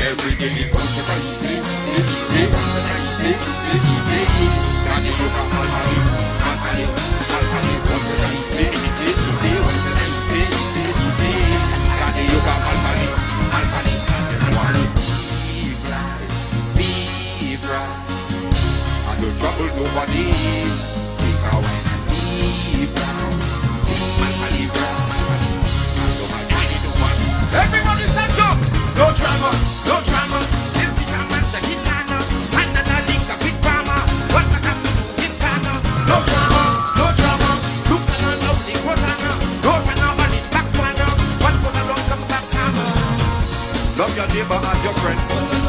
Every day is something that you say, that you say, that you say, that you say. Got it over, I'll have it, I'll have it, I'll have it. Something that you say, that you say, that you say. Love your neighbor as your friend.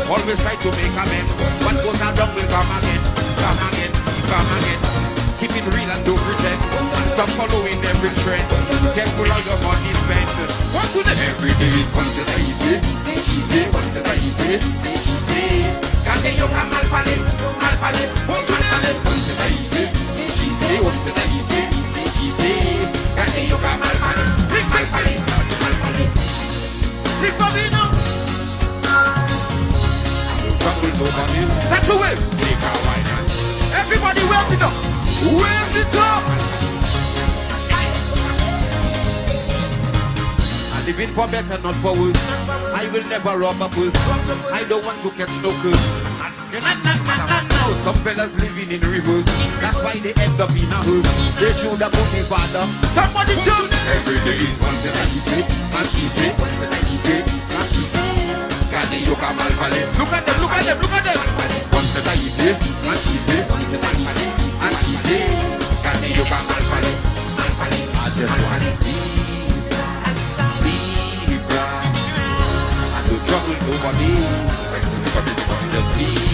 Always try to make amends. What goes around will come again. Come again, come again. Keep it real and don't pretend. Stop following every trend. Careful how your money spent. What to the every day is fun to the easy. Say she say, fun to the easy. Say she say. Kande yo ka malpale, malpale, malpale, fun Set to wave. Everybody wave it up. Wave it up. I living for better, not for worse. I will never rob a purse. I don't want to catch no curse. Some fellas living in reverse. That's why they end up in a hearse. They should have put me father. Somebody tune. Every day is one thing that he say, and she say, one thing that he say, and she say. Kade yoka malpale. Look at them, look at them, look at them. One that he say, and she say, one that he say, and she say. Kade yoka malpale, malpale. I just want be bright. I don't trouble nobody. Just be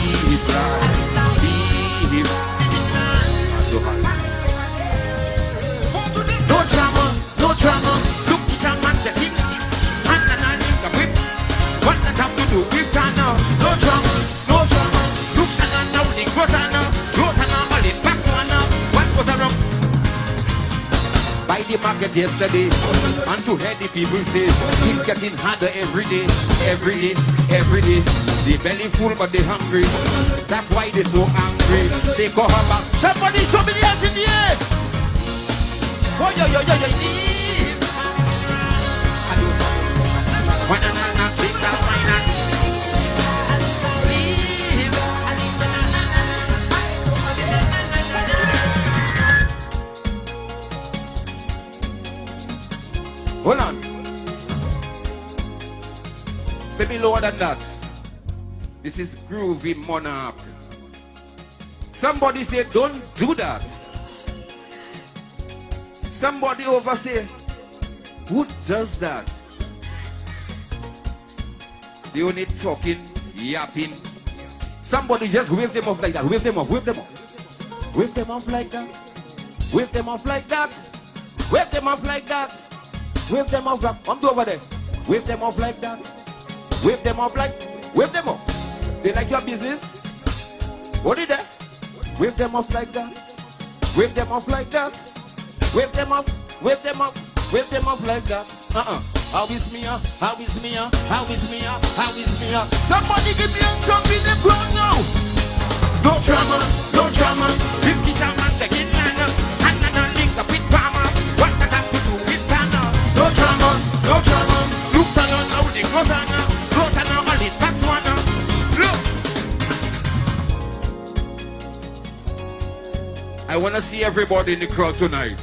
The market yesterday, and to hear the people say, it's getting harder every day, every day, every day. They belly full but they hungry. That's why they so angry. They her back. Somebody show me the hands in the air. Oh, yo, yo, yo, yo, yeah. Hold on. Maybe lower than that. This is groovy monarch. Somebody say, don't do that. Somebody over say, who does that? They only talking, yapping. Somebody just wave them off like that. Wave them off, wave them off. Wave them off like that. Wave them off like that. Wave them off like that. Wave them off like I'm over there. Wave them off like that. Wave them off like wave them off. They like your business. What did that? Wave them off like that. Wave them off like that. Wave them off. Wave them off. Wave them off like that. Uh-uh. How is me? uh? How is me? uh? How is me? uh? How is me? uh? Somebody give me a jump in the crowd now. No drama. I want to see everybody in the crowd tonight.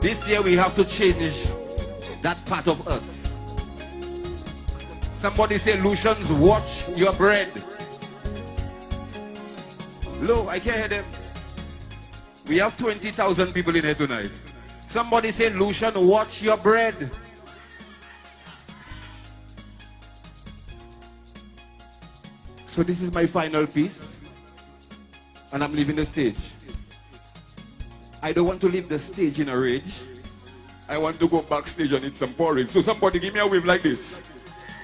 This year we have to change that part of us. Somebody say, Lucians, watch your bread. Low, I can't hear them. We have 20,000 people in here tonight. Somebody say, Lucian, watch your bread. So this is my final piece. And I'm leaving the stage. I don't want to leave the stage in a rage. I want to go backstage and eat some porridge. So somebody give me a wave like this.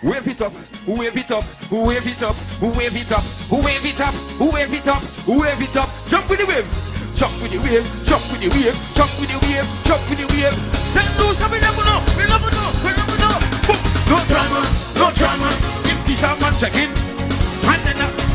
Wave it up, who wave it up, who wave it up, who wave it up, who wave it up, who wave it up, wave it up. Jump with the wave, jump with the wave, jump with the wave, jump with the wave, jump with the wave. Send St. Louis, we never we never we never. No drama, no drama. If Kisha man check in, and then